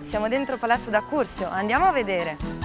siamo dentro Palazzo da Cursio, andiamo a vedere.